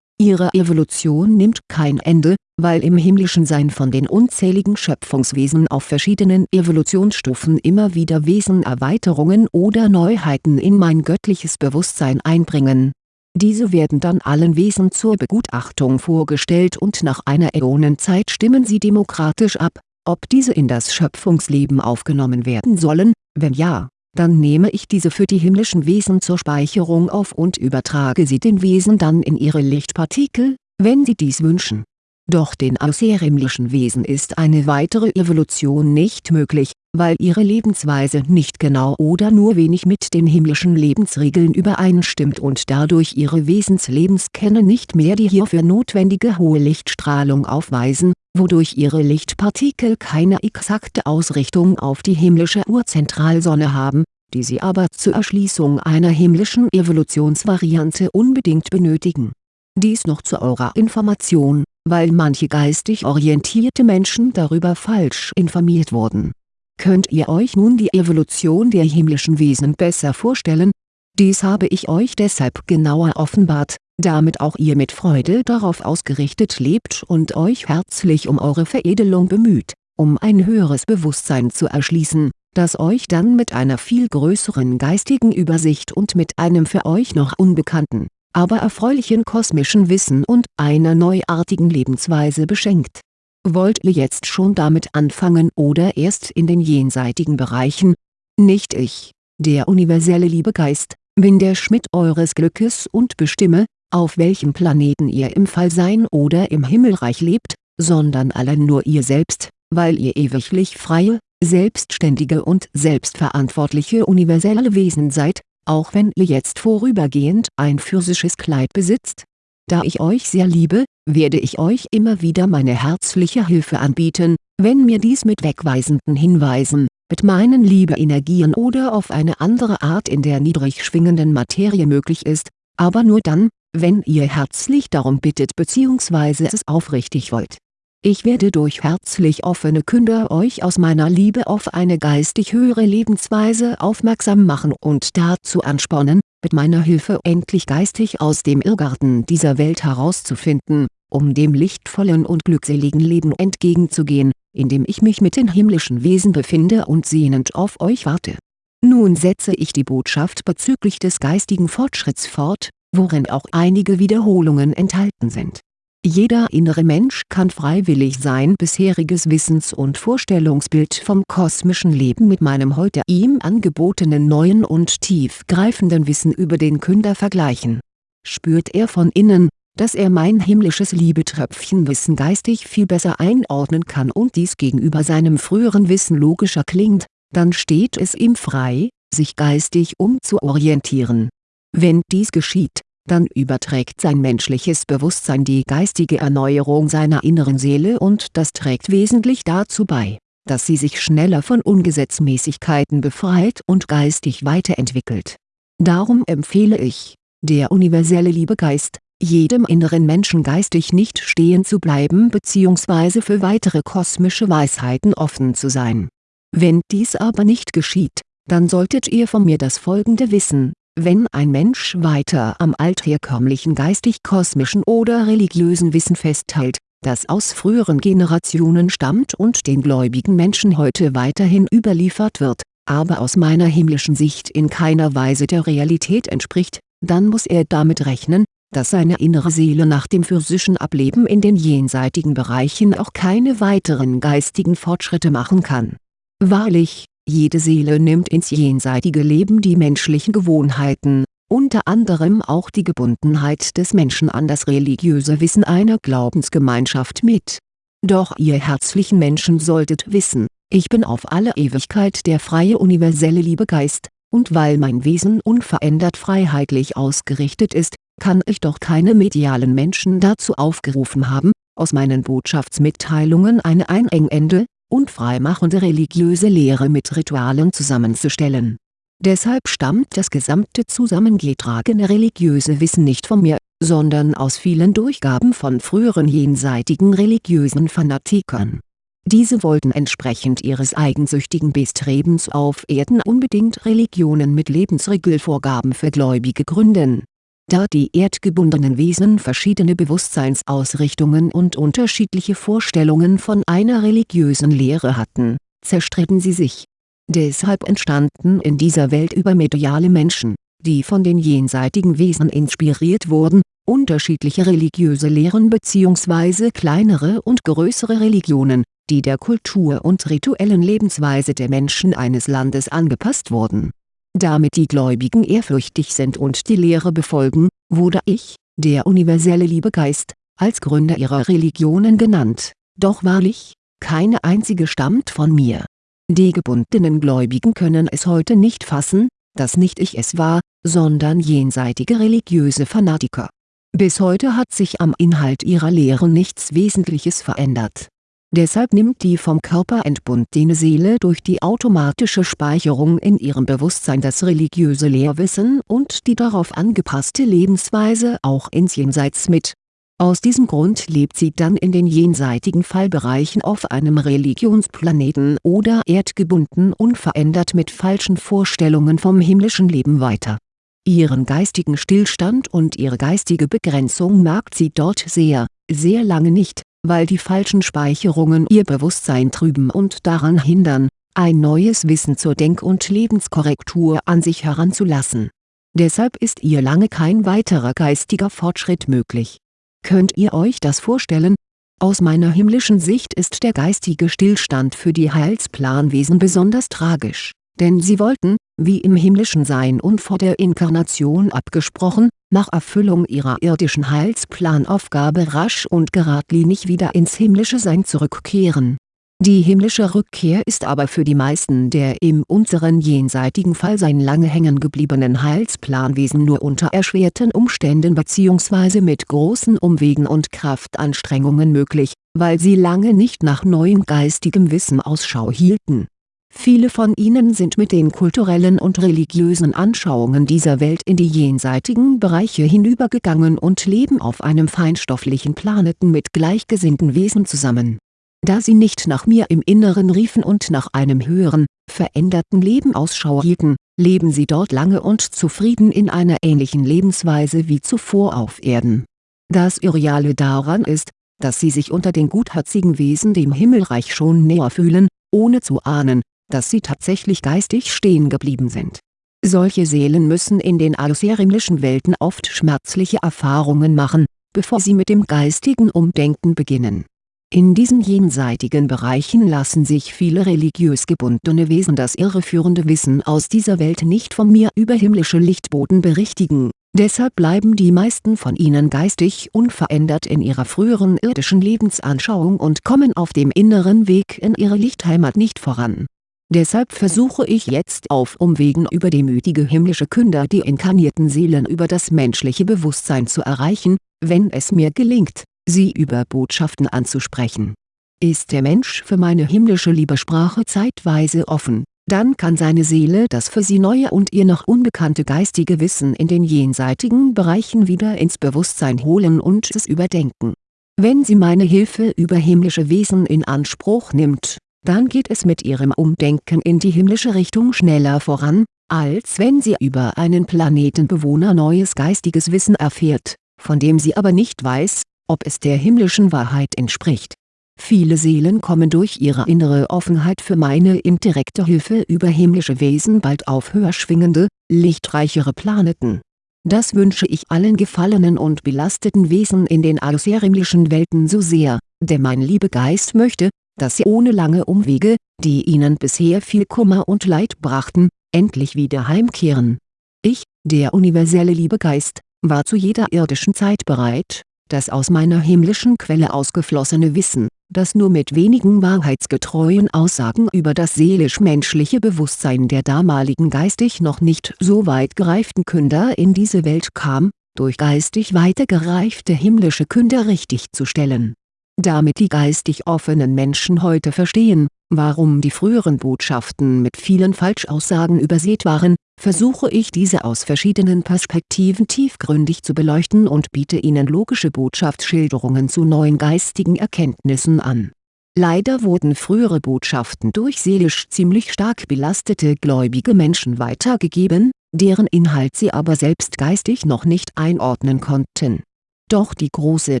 Ihre Evolution nimmt kein Ende, weil im himmlischen Sein von den unzähligen Schöpfungswesen auf verschiedenen Evolutionsstufen immer wieder Wesenerweiterungen oder Neuheiten in mein göttliches Bewusstsein einbringen. Diese werden dann allen Wesen zur Begutachtung vorgestellt und nach einer Äonenzeit stimmen sie demokratisch ab, ob diese in das Schöpfungsleben aufgenommen werden sollen, wenn ja dann nehme ich diese für die himmlischen Wesen zur Speicherung auf und übertrage sie den Wesen dann in ihre Lichtpartikel, wenn sie dies wünschen. Doch den außerhimmlischen Wesen ist eine weitere Evolution nicht möglich, weil ihre Lebensweise nicht genau oder nur wenig mit den himmlischen Lebensregeln übereinstimmt und dadurch ihre Wesenslebenskennen nicht mehr die hierfür notwendige hohe Lichtstrahlung aufweisen, wodurch ihre Lichtpartikel keine exakte Ausrichtung auf die himmlische Urzentralsonne haben, die sie aber zur Erschließung einer himmlischen Evolutionsvariante unbedingt benötigen. Dies noch zu eurer Information, weil manche geistig orientierte Menschen darüber falsch informiert wurden. Könnt ihr euch nun die Evolution der himmlischen Wesen besser vorstellen? Dies habe ich euch deshalb genauer offenbart, damit auch ihr mit Freude darauf ausgerichtet lebt und euch herzlich um eure Veredelung bemüht, um ein höheres Bewusstsein zu erschließen, das euch dann mit einer viel größeren geistigen Übersicht und mit einem für euch noch unbekannten, aber erfreulichen kosmischen Wissen und einer neuartigen Lebensweise beschenkt. Wollt ihr jetzt schon damit anfangen oder erst in den jenseitigen Bereichen? Nicht ich, der universelle Liebegeist, bin der Schmied eures Glückes und bestimme, auf welchem Planeten ihr im Fallsein oder im Himmelreich lebt, sondern allein nur ihr selbst, weil ihr ewiglich freie, selbstständige und selbstverantwortliche universelle Wesen seid, auch wenn ihr jetzt vorübergehend ein physisches Kleid besitzt. Da ich euch sehr liebe, werde ich euch immer wieder meine herzliche Hilfe anbieten, wenn mir dies mit wegweisenden Hinweisen, mit meinen Liebeenergien oder auf eine andere Art in der niedrig schwingenden Materie möglich ist, aber nur dann, wenn ihr herzlich darum bittet bzw. es aufrichtig wollt. Ich werde durch herzlich offene Künder euch aus meiner Liebe auf eine geistig höhere Lebensweise aufmerksam machen und dazu anspornen, mit meiner Hilfe endlich geistig aus dem Irrgarten dieser Welt herauszufinden, um dem lichtvollen und glückseligen Leben entgegenzugehen, in dem ich mich mit den himmlischen Wesen befinde und sehnend auf euch warte. Nun setze ich die Botschaft bezüglich des geistigen Fortschritts fort, worin auch einige Wiederholungen enthalten sind. Jeder innere Mensch kann freiwillig sein bisheriges Wissens- und Vorstellungsbild vom kosmischen Leben mit meinem heute ihm angebotenen neuen und tiefgreifenden Wissen über den Künder vergleichen. Spürt er von innen, dass er mein himmlisches Liebetröpfchenwissen geistig viel besser einordnen kann und dies gegenüber seinem früheren Wissen logischer klingt, dann steht es ihm frei, sich geistig umzuorientieren. Wenn dies geschieht, dann überträgt sein menschliches Bewusstsein die geistige Erneuerung seiner inneren Seele und das trägt wesentlich dazu bei, dass sie sich schneller von Ungesetzmäßigkeiten befreit und geistig weiterentwickelt. Darum empfehle ich, der universelle Liebegeist, jedem inneren Menschen geistig nicht stehen zu bleiben bzw. für weitere kosmische Weisheiten offen zu sein. Wenn dies aber nicht geschieht, dann solltet ihr von mir das folgende wissen wenn ein Mensch weiter am altherkömmlichen geistig-kosmischen oder religiösen Wissen festhält, das aus früheren Generationen stammt und den gläubigen Menschen heute weiterhin überliefert wird, aber aus meiner himmlischen Sicht in keiner Weise der Realität entspricht, dann muss er damit rechnen, dass seine innere Seele nach dem physischen Ableben in den jenseitigen Bereichen auch keine weiteren geistigen Fortschritte machen kann. Wahrlich, jede Seele nimmt ins jenseitige Leben die menschlichen Gewohnheiten, unter anderem auch die Gebundenheit des Menschen an das religiöse Wissen einer Glaubensgemeinschaft mit. Doch ihr herzlichen Menschen solltet wissen, ich bin auf alle Ewigkeit der freie universelle Liebegeist, und weil mein Wesen unverändert freiheitlich ausgerichtet ist, kann ich doch keine medialen Menschen dazu aufgerufen haben, aus meinen Botschaftsmitteilungen eine einengende, und freimachende religiöse Lehre mit Ritualen zusammenzustellen. Deshalb stammt das gesamte zusammengetragene religiöse Wissen nicht von mir, sondern aus vielen Durchgaben von früheren jenseitigen religiösen Fanatikern. Diese wollten entsprechend ihres eigensüchtigen Bestrebens auf Erden unbedingt Religionen mit Lebensregelvorgaben für Gläubige gründen. Da die erdgebundenen Wesen verschiedene Bewusstseinsausrichtungen und unterschiedliche Vorstellungen von einer religiösen Lehre hatten, zerstritten sie sich Deshalb entstanden in dieser Welt übermediale Menschen, die von den jenseitigen Wesen inspiriert wurden, unterschiedliche religiöse Lehren bzw. kleinere und größere Religionen, die der Kultur und rituellen Lebensweise der Menschen eines Landes angepasst wurden. Damit die Gläubigen ehrfürchtig sind und die Lehre befolgen, wurde ich, der universelle Liebegeist, als Gründer ihrer Religionen genannt, doch wahrlich, keine einzige stammt von mir die gebundenen Gläubigen können es heute nicht fassen, dass nicht ich es war, sondern jenseitige religiöse Fanatiker. Bis heute hat sich am Inhalt ihrer Lehren nichts Wesentliches verändert. Deshalb nimmt die vom Körper entbundene Seele durch die automatische Speicherung in ihrem Bewusstsein das religiöse Lehrwissen und die darauf angepasste Lebensweise auch ins Jenseits mit aus diesem Grund lebt sie dann in den jenseitigen Fallbereichen auf einem Religionsplaneten oder erdgebunden unverändert mit falschen Vorstellungen vom himmlischen Leben weiter. Ihren geistigen Stillstand und ihre geistige Begrenzung merkt sie dort sehr, sehr lange nicht, weil die falschen Speicherungen ihr Bewusstsein trüben und daran hindern, ein neues Wissen zur Denk- und Lebenskorrektur an sich heranzulassen. Deshalb ist ihr lange kein weiterer geistiger Fortschritt möglich Könnt ihr euch das vorstellen? Aus meiner himmlischen Sicht ist der geistige Stillstand für die Heilsplanwesen besonders tragisch, denn sie wollten, wie im himmlischen Sein und vor der Inkarnation abgesprochen, nach Erfüllung ihrer irdischen Heilsplanaufgabe rasch und geradlinig wieder ins himmlische Sein zurückkehren die himmlische Rückkehr ist aber für die meisten der im unseren jenseitigen Fallsein lange hängen gebliebenen Heilsplanwesen nur unter erschwerten Umständen bzw. mit großen Umwegen und Kraftanstrengungen möglich, weil sie lange nicht nach neuem geistigem Wissen Ausschau hielten. Viele von ihnen sind mit den kulturellen und religiösen Anschauungen dieser Welt in die jenseitigen Bereiche hinübergegangen und leben auf einem feinstofflichen Planeten mit gleichgesinnten Wesen zusammen da sie nicht nach mir im Inneren riefen und nach einem höheren, veränderten Leben Ausschau hielten, leben sie dort lange und zufrieden in einer ähnlichen Lebensweise wie zuvor auf Erden. Das Irreale daran ist, dass sie sich unter den gutherzigen Wesen dem Himmelreich schon näher fühlen, ohne zu ahnen, dass sie tatsächlich geistig stehen geblieben sind. Solche Seelen müssen in den außerirdischen Welten oft schmerzliche Erfahrungen machen, bevor sie mit dem geistigen Umdenken beginnen in diesen jenseitigen Bereichen lassen sich viele religiös gebundene Wesen das irreführende Wissen aus dieser Welt nicht von mir über himmlische Lichtboten berichtigen, deshalb bleiben die meisten von ihnen geistig unverändert in ihrer früheren irdischen Lebensanschauung und kommen auf dem inneren Weg in ihre Lichtheimat nicht voran. Deshalb versuche ich jetzt auf Umwegen über demütige himmlische Künder die inkarnierten Seelen über das menschliche Bewusstsein zu erreichen, wenn es mir gelingt sie über Botschaften anzusprechen. Ist der Mensch für meine himmlische Liebesprache zeitweise offen, dann kann seine Seele das für sie neue und ihr noch unbekannte geistige Wissen in den jenseitigen Bereichen wieder ins Bewusstsein holen und es überdenken. Wenn sie meine Hilfe über himmlische Wesen in Anspruch nimmt, dann geht es mit ihrem Umdenken in die himmlische Richtung schneller voran, als wenn sie über einen Planetenbewohner neues geistiges Wissen erfährt, von dem sie aber nicht weiß, ob es der himmlischen Wahrheit entspricht. Viele Seelen kommen durch ihre innere Offenheit für meine indirekte Hilfe über himmlische Wesen bald auf höher schwingende, lichtreichere Planeten. Das wünsche ich allen gefallenen und belasteten Wesen in den außerirdischen Welten so sehr, denn mein Liebegeist möchte, dass sie ohne lange Umwege, die ihnen bisher viel Kummer und Leid brachten, endlich wieder heimkehren. Ich, der universelle Liebegeist, war zu jeder irdischen Zeit bereit, das aus meiner himmlischen Quelle ausgeflossene Wissen, das nur mit wenigen wahrheitsgetreuen Aussagen über das seelisch-menschliche Bewusstsein der damaligen geistig noch nicht so weit gereiften Künder in diese Welt kam, durch geistig weitergereifte himmlische Künder richtigzustellen. Damit die geistig offenen Menschen heute verstehen, warum die früheren Botschaften mit vielen Falschaussagen übersät waren, versuche ich diese aus verschiedenen Perspektiven tiefgründig zu beleuchten und biete Ihnen logische Botschaftsschilderungen zu neuen geistigen Erkenntnissen an. Leider wurden frühere Botschaften durch seelisch ziemlich stark belastete gläubige Menschen weitergegeben, deren Inhalt sie aber selbst geistig noch nicht einordnen konnten. Doch die große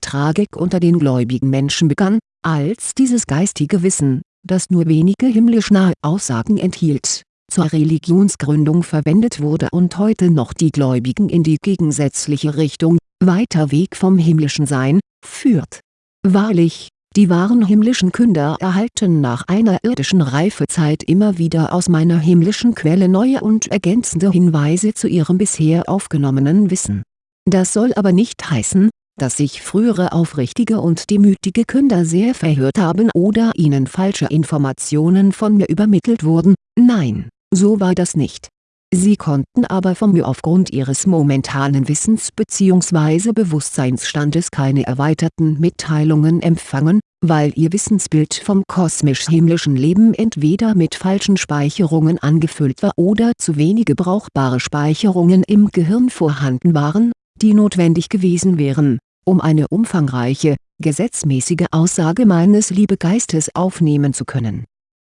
Tragik unter den gläubigen Menschen begann, als dieses geistige Wissen das nur wenige himmlisch nahe Aussagen enthielt, zur Religionsgründung verwendet wurde und heute noch die Gläubigen in die gegensätzliche Richtung, weiter Weg vom himmlischen Sein, führt. Wahrlich, die wahren himmlischen Künder erhalten nach einer irdischen Reifezeit immer wieder aus meiner himmlischen Quelle neue und ergänzende Hinweise zu ihrem bisher aufgenommenen Wissen. Das soll aber nicht heißen, dass sich frühere aufrichtige und demütige Künder sehr verhört haben oder ihnen falsche Informationen von mir übermittelt wurden, nein, so war das nicht. Sie konnten aber von mir aufgrund ihres momentanen Wissens bzw. Bewusstseinsstandes keine erweiterten Mitteilungen empfangen, weil ihr Wissensbild vom kosmisch-himmlischen Leben entweder mit falschen Speicherungen angefüllt war oder zu wenige brauchbare Speicherungen im Gehirn vorhanden waren, die notwendig gewesen wären um eine umfangreiche, gesetzmäßige Aussage meines Liebegeistes aufnehmen zu können.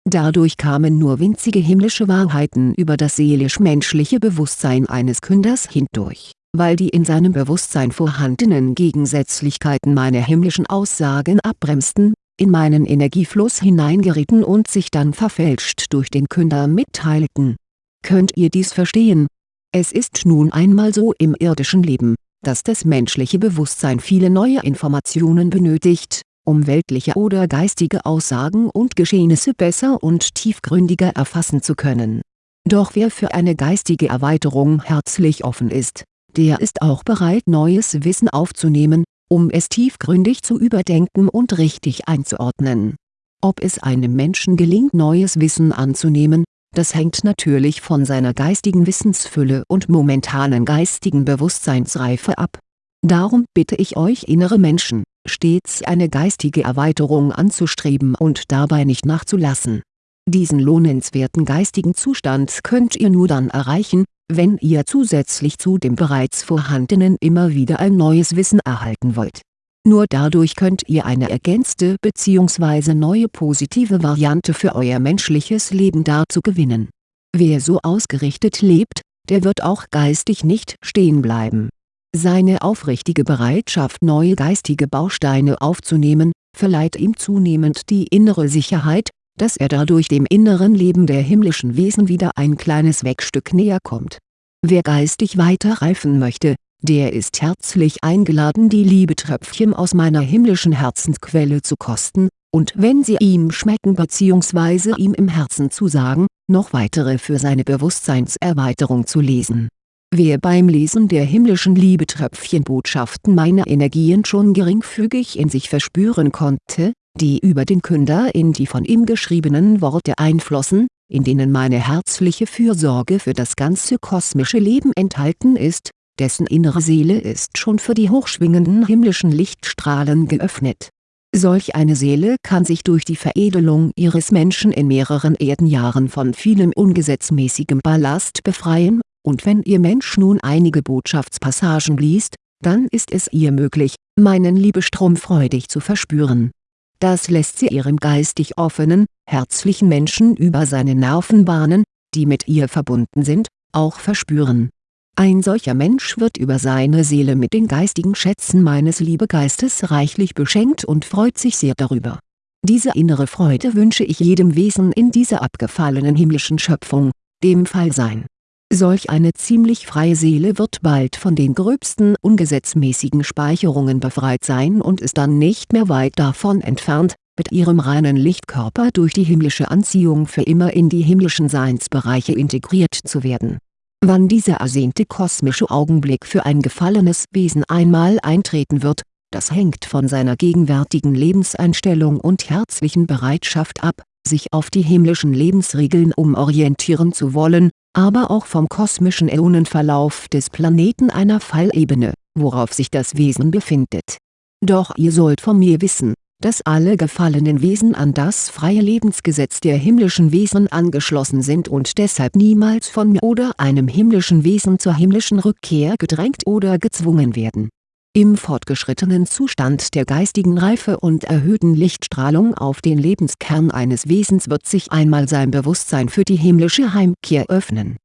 Dadurch kamen nur winzige himmlische Wahrheiten über das seelisch-menschliche Bewusstsein eines Künders hindurch, weil die in seinem Bewusstsein vorhandenen Gegensätzlichkeiten meine himmlischen Aussagen abbremsten, in meinen Energiefluss hineingerieten und sich dann verfälscht durch den Künder mitteilten. Könnt ihr dies verstehen? Es ist nun einmal so im irdischen Leben dass das menschliche Bewusstsein viele neue Informationen benötigt, um weltliche oder geistige Aussagen und Geschehnisse besser und tiefgründiger erfassen zu können. Doch wer für eine geistige Erweiterung herzlich offen ist, der ist auch bereit neues Wissen aufzunehmen, um es tiefgründig zu überdenken und richtig einzuordnen. Ob es einem Menschen gelingt neues Wissen anzunehmen, das hängt natürlich von seiner geistigen Wissensfülle und momentanen geistigen Bewusstseinsreife ab. Darum bitte ich euch innere Menschen, stets eine geistige Erweiterung anzustreben und dabei nicht nachzulassen. Diesen lohnenswerten geistigen Zustand könnt ihr nur dann erreichen, wenn ihr zusätzlich zu dem bereits vorhandenen immer wieder ein neues Wissen erhalten wollt nur dadurch könnt ihr eine ergänzte bzw. neue positive Variante für euer menschliches Leben dazu gewinnen. Wer so ausgerichtet lebt, der wird auch geistig nicht stehen bleiben. Seine aufrichtige Bereitschaft neue geistige Bausteine aufzunehmen, verleiht ihm zunehmend die innere Sicherheit, dass er dadurch dem inneren Leben der himmlischen Wesen wieder ein kleines Wegstück näher kommt. Wer geistig weiter reifen möchte, der ist herzlich eingeladen die Liebetröpfchen aus meiner himmlischen Herzensquelle zu kosten, und wenn sie ihm schmecken bzw. ihm im Herzen zusagen, noch weitere für seine Bewusstseinserweiterung zu lesen. Wer beim Lesen der himmlischen Liebetröpfchenbotschaften meine Energien schon geringfügig in sich verspüren konnte, die über den Künder in die von ihm geschriebenen Worte einflossen, in denen meine herzliche Fürsorge für das ganze kosmische Leben enthalten ist, dessen innere Seele ist schon für die hochschwingenden himmlischen Lichtstrahlen geöffnet. Solch eine Seele kann sich durch die Veredelung ihres Menschen in mehreren Erdenjahren von vielem ungesetzmäßigem Ballast befreien, und wenn ihr Mensch nun einige Botschaftspassagen liest, dann ist es ihr möglich, meinen Liebestrom freudig zu verspüren. Das lässt sie ihrem geistig offenen, herzlichen Menschen über seine Nervenbahnen, die mit ihr verbunden sind, auch verspüren ein solcher Mensch wird über seine Seele mit den geistigen Schätzen meines Liebegeistes reichlich beschenkt und freut sich sehr darüber. Diese innere Freude wünsche ich jedem Wesen in dieser abgefallenen himmlischen Schöpfung, dem Fallsein. Solch eine ziemlich freie Seele wird bald von den gröbsten ungesetzmäßigen Speicherungen befreit sein und ist dann nicht mehr weit davon entfernt, mit ihrem reinen Lichtkörper durch die himmlische Anziehung für immer in die himmlischen Seinsbereiche integriert zu werden Wann dieser ersehnte kosmische Augenblick für ein gefallenes Wesen einmal eintreten wird, das hängt von seiner gegenwärtigen Lebenseinstellung und herzlichen Bereitschaft ab, sich auf die himmlischen Lebensregeln umorientieren zu wollen, aber auch vom kosmischen Äonenverlauf des Planeten einer Fallebene, worauf sich das Wesen befindet. Doch ihr sollt von mir wissen, dass alle gefallenen Wesen an das freie Lebensgesetz der himmlischen Wesen angeschlossen sind und deshalb niemals von mir oder einem himmlischen Wesen zur himmlischen Rückkehr gedrängt oder gezwungen werden. Im fortgeschrittenen Zustand der geistigen Reife und erhöhten Lichtstrahlung auf den Lebenskern eines Wesens wird sich einmal sein Bewusstsein für die himmlische Heimkehr öffnen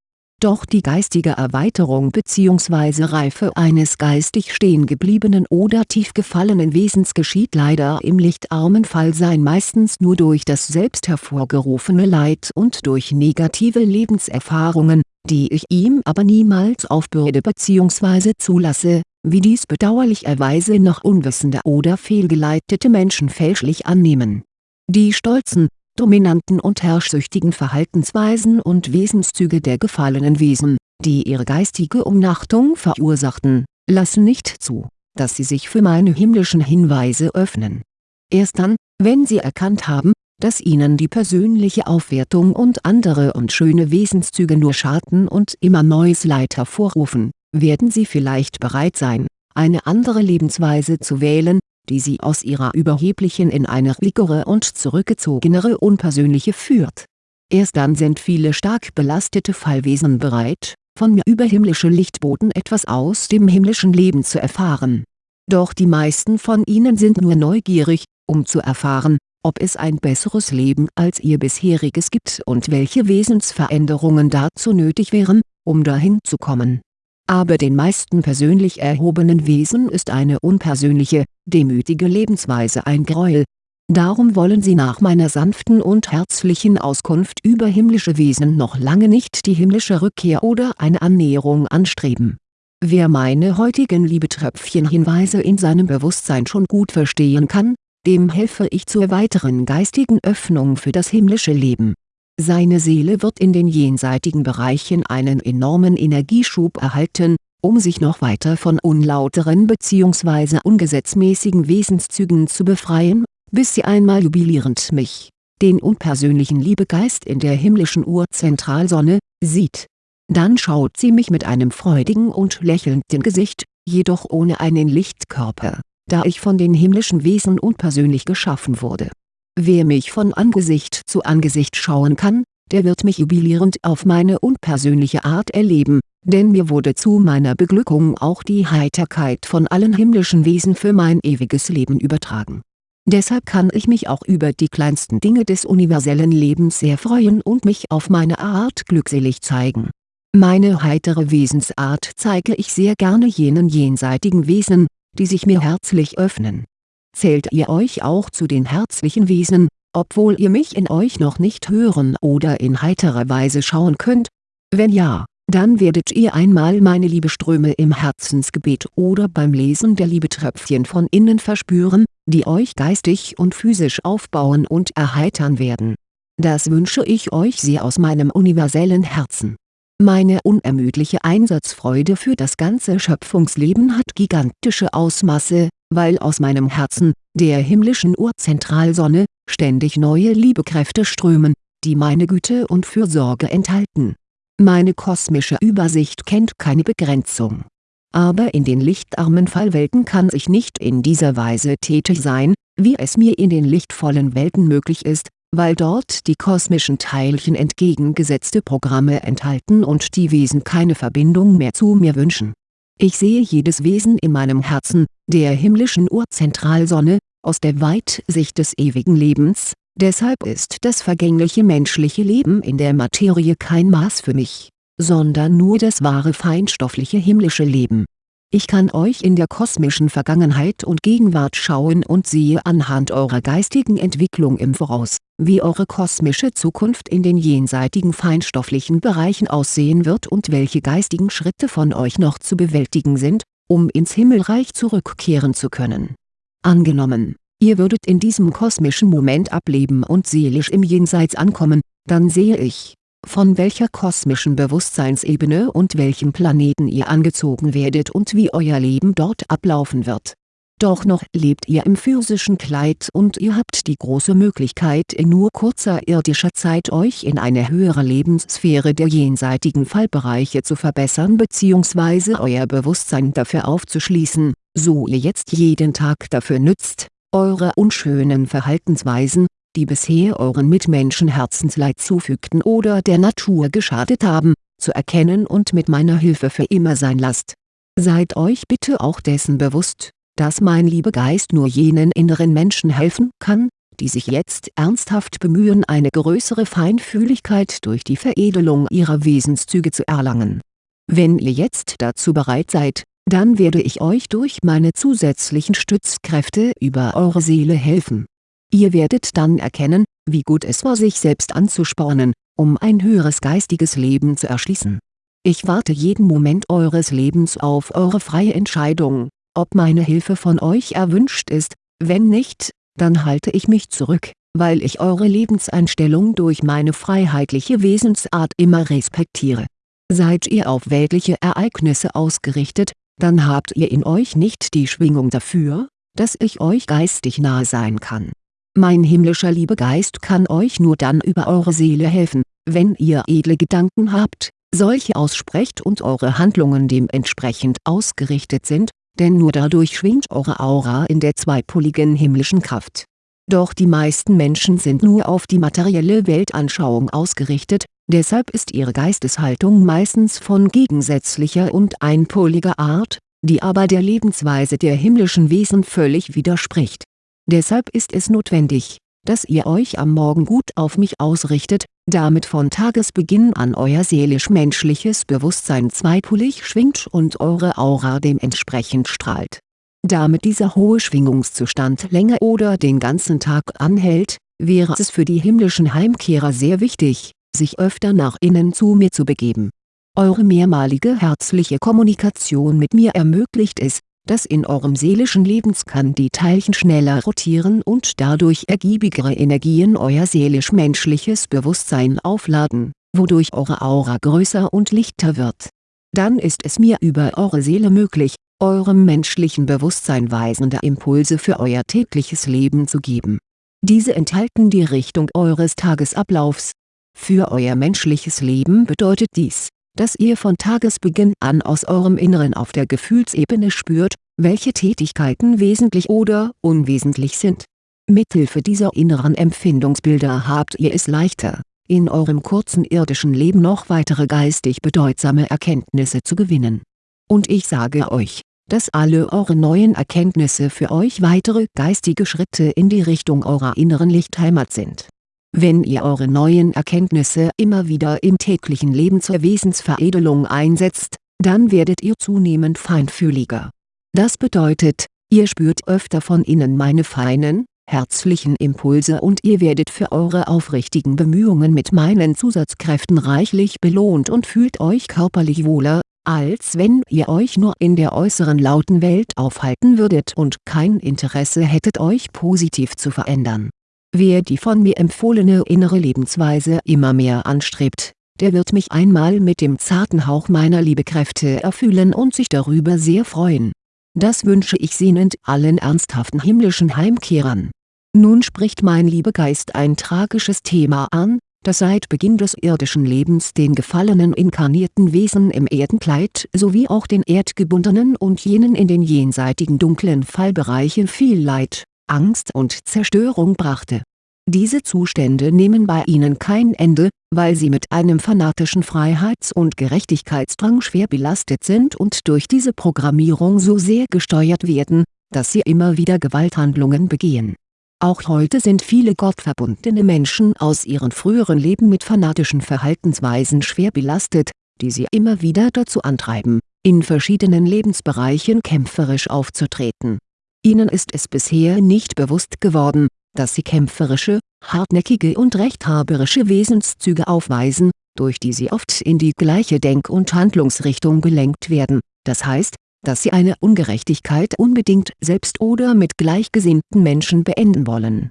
doch die geistige Erweiterung bzw. Reife eines geistig stehengebliebenen oder tief gefallenen Wesens geschieht leider im lichtarmen Fallsein meistens nur durch das selbst hervorgerufene Leid und durch negative Lebenserfahrungen, die ich ihm aber niemals aufbürde bzw. zulasse, wie dies bedauerlicherweise noch unwissende oder fehlgeleitete Menschen fälschlich annehmen. Die stolzen, dominanten und herrschsüchtigen Verhaltensweisen und Wesenszüge der gefallenen Wesen, die ihre geistige Umnachtung verursachten, lassen nicht zu, dass sie sich für meine himmlischen Hinweise öffnen. Erst dann, wenn sie erkannt haben, dass ihnen die persönliche Aufwertung und andere und schöne Wesenszüge nur schaden und immer neues Leid hervorrufen, werden sie vielleicht bereit sein, eine andere Lebensweise zu wählen, die sie aus ihrer überheblichen in eine ruhigere und zurückgezogenere unpersönliche führt. Erst dann sind viele stark belastete Fallwesen bereit, von mir über himmlische Lichtboten etwas aus dem himmlischen Leben zu erfahren. Doch die meisten von ihnen sind nur neugierig, um zu erfahren, ob es ein besseres Leben als ihr bisheriges gibt und welche Wesensveränderungen dazu nötig wären, um dahin zu kommen aber den meisten persönlich erhobenen Wesen ist eine unpersönliche, demütige Lebensweise ein Gräuel. Darum wollen sie nach meiner sanften und herzlichen Auskunft über himmlische Wesen noch lange nicht die himmlische Rückkehr oder eine Annäherung anstreben. Wer meine heutigen Liebetröpfchen-Hinweise in seinem Bewusstsein schon gut verstehen kann, dem helfe ich zur weiteren geistigen Öffnung für das himmlische Leben seine Seele wird in den jenseitigen Bereichen einen enormen Energieschub erhalten, um sich noch weiter von unlauteren bzw. ungesetzmäßigen Wesenszügen zu befreien, bis sie einmal jubilierend mich, den unpersönlichen Liebegeist in der himmlischen Urzentralsonne, sieht. Dann schaut sie mich mit einem freudigen und lächelnden Gesicht, jedoch ohne einen Lichtkörper, da ich von den himmlischen Wesen unpersönlich geschaffen wurde Wer mich von Angesicht zu Angesicht schauen kann, der wird mich jubilierend auf meine unpersönliche Art erleben, denn mir wurde zu meiner Beglückung auch die Heiterkeit von allen himmlischen Wesen für mein ewiges Leben übertragen. Deshalb kann ich mich auch über die kleinsten Dinge des universellen Lebens sehr freuen und mich auf meine Art glückselig zeigen. Meine heitere Wesensart zeige ich sehr gerne jenen jenseitigen Wesen, die sich mir herzlich öffnen Zählt ihr euch auch zu den herzlichen Wesen, obwohl ihr mich in euch noch nicht hören oder in heiterer Weise schauen könnt? Wenn ja, dann werdet ihr einmal meine Liebeströme im Herzensgebet oder beim Lesen der Liebetröpfchen von innen verspüren, die euch geistig und physisch aufbauen und erheitern werden. Das wünsche ich euch sehr aus meinem universellen Herzen. Meine unermüdliche Einsatzfreude für das ganze Schöpfungsleben hat gigantische Ausmaße, weil aus meinem Herzen, der himmlischen Urzentralsonne, ständig neue Liebekräfte strömen, die meine Güte und Fürsorge enthalten. Meine kosmische Übersicht kennt keine Begrenzung. Aber in den lichtarmen Fallwelten kann ich nicht in dieser Weise tätig sein, wie es mir in den lichtvollen Welten möglich ist, weil dort die kosmischen Teilchen entgegengesetzte Programme enthalten und die Wesen keine Verbindung mehr zu mir wünschen ich sehe jedes Wesen in meinem Herzen, der himmlischen Urzentralsonne, aus der Weitsicht des ewigen Lebens, deshalb ist das vergängliche menschliche Leben in der Materie kein Maß für mich, sondern nur das wahre feinstoffliche himmlische Leben. Ich kann euch in der kosmischen Vergangenheit und Gegenwart schauen und sehe anhand eurer geistigen Entwicklung im Voraus, wie eure kosmische Zukunft in den jenseitigen feinstofflichen Bereichen aussehen wird und welche geistigen Schritte von euch noch zu bewältigen sind, um ins Himmelreich zurückkehren zu können. Angenommen, ihr würdet in diesem kosmischen Moment ableben und seelisch im Jenseits ankommen, dann sehe ich, von welcher kosmischen Bewusstseinsebene und welchem Planeten ihr angezogen werdet und wie euer Leben dort ablaufen wird. Doch noch lebt ihr im physischen Kleid und ihr habt die große Möglichkeit in nur kurzer irdischer Zeit euch in eine höhere Lebenssphäre der jenseitigen Fallbereiche zu verbessern bzw. euer Bewusstsein dafür aufzuschließen, so ihr jetzt jeden Tag dafür nützt, eure unschönen Verhaltensweisen, die bisher euren Mitmenschen Herzensleid zufügten oder der Natur geschadet haben, zu erkennen und mit meiner Hilfe für immer sein lasst. Seid euch bitte auch dessen bewusst, dass mein Liebegeist nur jenen inneren Menschen helfen kann, die sich jetzt ernsthaft bemühen eine größere Feinfühligkeit durch die Veredelung ihrer Wesenszüge zu erlangen. Wenn ihr jetzt dazu bereit seid, dann werde ich euch durch meine zusätzlichen Stützkräfte über eure Seele helfen. Ihr werdet dann erkennen, wie gut es war sich selbst anzuspornen, um ein höheres geistiges Leben zu erschließen. Ich warte jeden Moment eures Lebens auf eure freie Entscheidung, ob meine Hilfe von euch erwünscht ist, wenn nicht, dann halte ich mich zurück, weil ich eure Lebenseinstellung durch meine freiheitliche Wesensart immer respektiere. Seid ihr auf weltliche Ereignisse ausgerichtet, dann habt ihr in euch nicht die Schwingung dafür, dass ich euch geistig nahe sein kann. Mein himmlischer Liebegeist kann euch nur dann über eure Seele helfen, wenn ihr edle Gedanken habt, solche aussprecht und eure Handlungen dementsprechend ausgerichtet sind, denn nur dadurch schwingt eure Aura in der zweipoligen himmlischen Kraft. Doch die meisten Menschen sind nur auf die materielle Weltanschauung ausgerichtet, deshalb ist ihre Geisteshaltung meistens von gegensätzlicher und einpoliger Art, die aber der Lebensweise der himmlischen Wesen völlig widerspricht. Deshalb ist es notwendig, dass ihr euch am Morgen gut auf mich ausrichtet, damit von Tagesbeginn an euer seelisch-menschliches Bewusstsein zweipolig schwingt und eure Aura dementsprechend strahlt. Damit dieser hohe Schwingungszustand länger oder den ganzen Tag anhält, wäre es für die himmlischen Heimkehrer sehr wichtig, sich öfter nach innen zu mir zu begeben. Eure mehrmalige herzliche Kommunikation mit mir ermöglicht es, dass in eurem seelischen Lebenskern die Teilchen schneller rotieren und dadurch ergiebigere Energien euer seelisch-menschliches Bewusstsein aufladen, wodurch eure Aura größer und lichter wird. Dann ist es mir über eure Seele möglich, eurem menschlichen Bewusstsein weisende Impulse für euer tägliches Leben zu geben. Diese enthalten die Richtung eures Tagesablaufs. Für euer menschliches Leben bedeutet dies, dass ihr von Tagesbeginn an aus eurem Inneren auf der Gefühlsebene spürt, welche Tätigkeiten wesentlich oder unwesentlich sind. Mithilfe dieser inneren Empfindungsbilder habt ihr es leichter, in eurem kurzen irdischen Leben noch weitere geistig bedeutsame Erkenntnisse zu gewinnen. Und ich sage euch, dass alle eure neuen Erkenntnisse für euch weitere geistige Schritte in die Richtung eurer inneren Lichtheimat sind wenn ihr eure neuen Erkenntnisse immer wieder im täglichen Leben zur Wesensveredelung einsetzt, dann werdet ihr zunehmend feinfühliger. Das bedeutet, ihr spürt öfter von innen meine feinen, herzlichen Impulse und ihr werdet für eure aufrichtigen Bemühungen mit meinen Zusatzkräften reichlich belohnt und fühlt euch körperlich wohler, als wenn ihr euch nur in der äußeren lauten Welt aufhalten würdet und kein Interesse hättet euch positiv zu verändern Wer die von mir empfohlene innere Lebensweise immer mehr anstrebt, der wird mich einmal mit dem zarten Hauch meiner Liebekräfte erfüllen und sich darüber sehr freuen. Das wünsche ich sehnend allen ernsthaften himmlischen Heimkehrern. Nun spricht mein Liebegeist ein tragisches Thema an, das seit Beginn des irdischen Lebens den gefallenen inkarnierten Wesen im Erdenkleid sowie auch den erdgebundenen und jenen in den jenseitigen dunklen Fallbereichen viel Leid Angst und Zerstörung brachte. Diese Zustände nehmen bei ihnen kein Ende, weil sie mit einem fanatischen Freiheits- und Gerechtigkeitsdrang schwer belastet sind und durch diese Programmierung so sehr gesteuert werden, dass sie immer wieder Gewalthandlungen begehen. Auch heute sind viele gottverbundene Menschen aus ihren früheren Leben mit fanatischen Verhaltensweisen schwer belastet, die sie immer wieder dazu antreiben, in verschiedenen Lebensbereichen kämpferisch aufzutreten Ihnen ist es bisher nicht bewusst geworden, dass sie kämpferische, hartnäckige und rechthaberische Wesenszüge aufweisen, durch die sie oft in die gleiche Denk- und Handlungsrichtung gelenkt werden, das heißt, dass sie eine Ungerechtigkeit unbedingt selbst oder mit gleichgesinnten Menschen beenden wollen